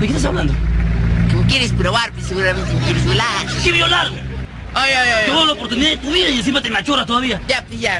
¿De qué estás hablando? Que me quieres probar, pues seguramente me quieres violar. ¿Qué violar? Ay, ay, ay. Tuvo la oportunidad de tu vida y encima te machoras todavía. Ya, pues ya.